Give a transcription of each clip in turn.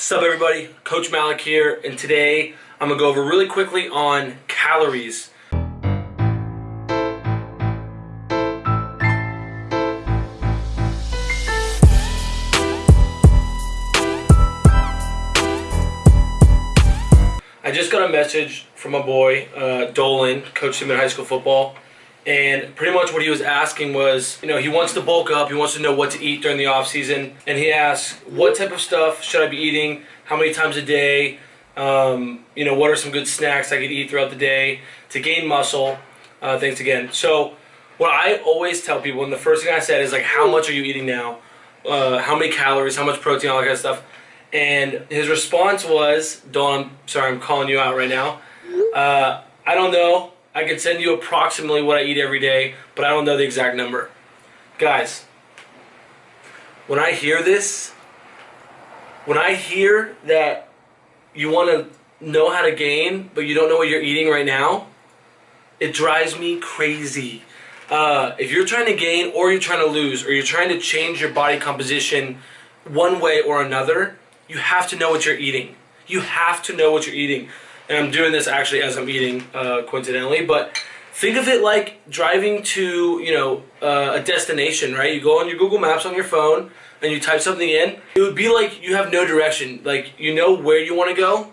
Sup everybody, Coach Malik here, and today I'm gonna go over really quickly on calories. I just got a message from a boy, uh, Dolan, coached him in high school football, and pretty much what he was asking was, you know, he wants to bulk up, he wants to know what to eat during the off season, and he asks, what type of stuff should I be eating? How many times a day? Um, you know, what are some good snacks I could eat throughout the day to gain muscle? Uh, thanks again. So, what I always tell people, and the first thing I said is like, how much are you eating now? Uh, how many calories? How much protein? All that kind of stuff. And his response was, Don, sorry, I'm calling you out right now. Uh, I don't know. I can send you approximately what I eat every day, but I don't know the exact number. Guys, when I hear this, when I hear that you want to know how to gain, but you don't know what you're eating right now, it drives me crazy. Uh, if you're trying to gain or you're trying to lose or you're trying to change your body composition one way or another, you have to know what you're eating. You have to know what you're eating and I'm doing this actually as I'm eating, uh, coincidentally, but think of it like driving to, you know, uh, a destination, right? You go on your Google Maps on your phone and you type something in. It would be like you have no direction. Like, you know where you want to go,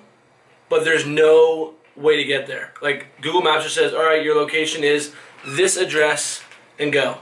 but there's no way to get there. Like, Google Maps just says, all right, your location is this address and go.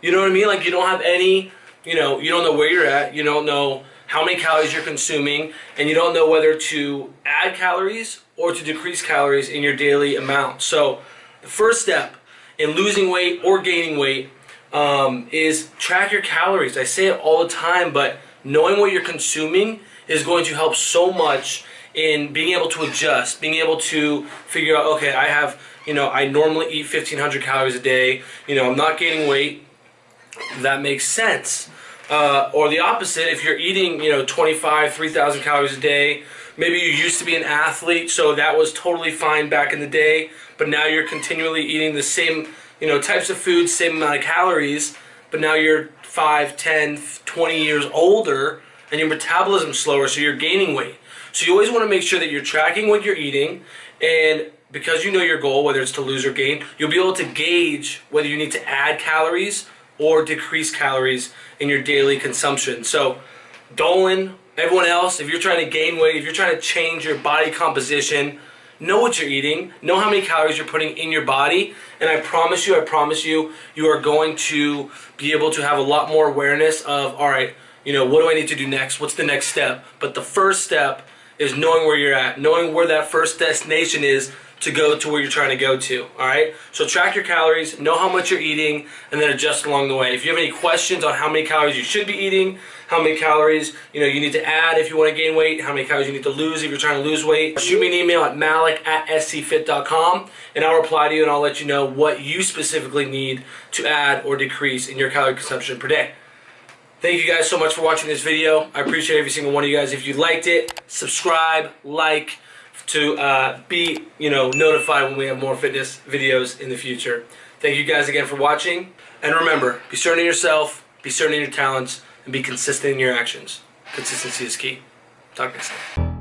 You know what I mean? Like, you don't have any, you know, you don't know where you're at. You don't know how many calories you're consuming, and you don't know whether to add calories or to decrease calories in your daily amount. So the first step in losing weight or gaining weight um, is track your calories. I say it all the time, but knowing what you're consuming is going to help so much in being able to adjust, being able to figure out, okay, I have, you know, I normally eat 1,500 calories a day, you know, I'm not gaining weight. That makes sense. Uh, or the opposite, if you're eating, you know, 25, 3,000 calories a day, maybe you used to be an athlete, so that was totally fine back in the day, but now you're continually eating the same, you know, types of foods, same amount of calories, but now you're 5, 10, 20 years older, and your metabolism's slower, so you're gaining weight. So you always want to make sure that you're tracking what you're eating, and because you know your goal, whether it's to lose or gain, you'll be able to gauge whether you need to add calories or decrease calories in your daily consumption. So Dolan, everyone else, if you're trying to gain weight, if you're trying to change your body composition, know what you're eating, know how many calories you're putting in your body, and I promise you, I promise you, you are going to be able to have a lot more awareness of, all right, you know, what do I need to do next? What's the next step? But the first step is knowing where you're at, knowing where that first destination is to go to where you're trying to go to, all right? So track your calories, know how much you're eating, and then adjust along the way. If you have any questions on how many calories you should be eating, how many calories you know you need to add if you want to gain weight, how many calories you need to lose if you're trying to lose weight, shoot me an email at malik at scfit.com, and I'll reply to you and I'll let you know what you specifically need to add or decrease in your calorie consumption per day. Thank you guys so much for watching this video. I appreciate every single one of you guys. If you liked it, subscribe, like, to uh, be you know notified when we have more fitness videos in the future. Thank you guys again for watching. And remember, be certain in yourself, be certain in your talents, and be consistent in your actions. Consistency is key. Talk next time.